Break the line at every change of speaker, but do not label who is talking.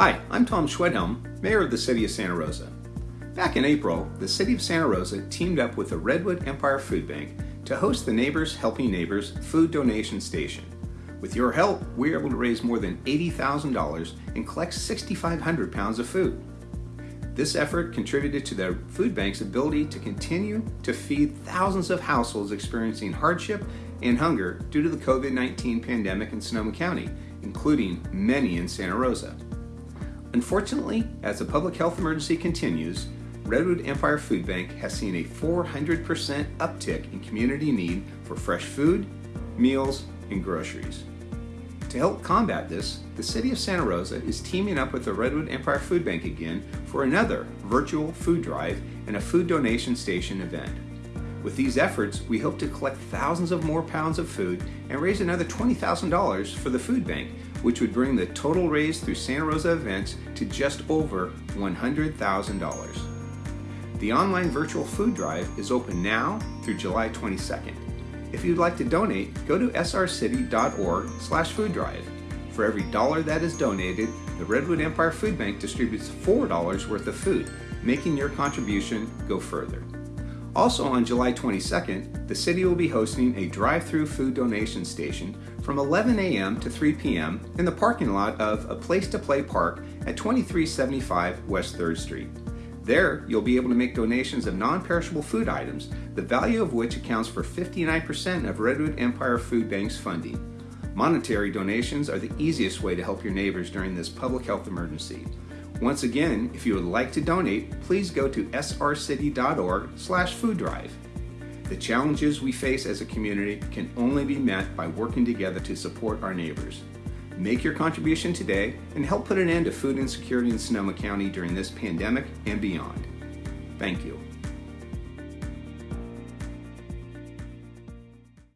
Hi, I'm Tom Schwedhelm, Mayor of the City of Santa Rosa. Back in April, the City of Santa Rosa teamed up with the Redwood Empire Food Bank to host the Neighbors Helping Neighbors Food Donation Station. With your help, we were able to raise more than $80,000 and collect 6,500 pounds of food. This effort contributed to the food bank's ability to continue to feed thousands of households experiencing hardship and hunger due to the COVID-19 pandemic in Sonoma County, including many in Santa Rosa. Unfortunately, as the public health emergency continues, Redwood Empire Food Bank has seen a 400% uptick in community need for fresh food, meals, and groceries. To help combat this, the City of Santa Rosa is teaming up with the Redwood Empire Food Bank again for another virtual food drive and a food donation station event. With these efforts, we hope to collect thousands of more pounds of food and raise another $20,000 for the food bank, which would bring the total raised through Santa Rosa events to just over $100,000. The online virtual food drive is open now through July 22nd. If you'd like to donate, go to srcity.org slash food drive. For every dollar that is donated, the Redwood Empire Food Bank distributes $4 worth of food, making your contribution go further. Also on July 22nd, the city will be hosting a drive-through food donation station from 11 a.m. to 3 p.m. in the parking lot of A Place to Play Park at 2375 West 3rd Street. There, you'll be able to make donations of non-perishable food items, the value of which accounts for 59% of Redwood Empire Food Bank's funding. Monetary donations are the easiest way to help your neighbors during this public health emergency. Once again, if you would like to donate, please go to srcity.org slash food drive. The challenges we face as a community can only be met by working together to support our neighbors. Make your contribution today and help put an end to food insecurity in Sonoma County during this pandemic and beyond. Thank you.